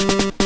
you